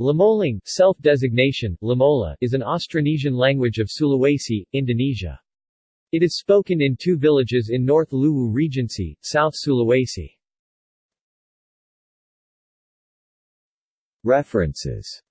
Limolang self-designation, Limola, is an Austronesian language of Sulawesi, Indonesia. It is spoken in two villages in North Luwu Regency, South Sulawesi. References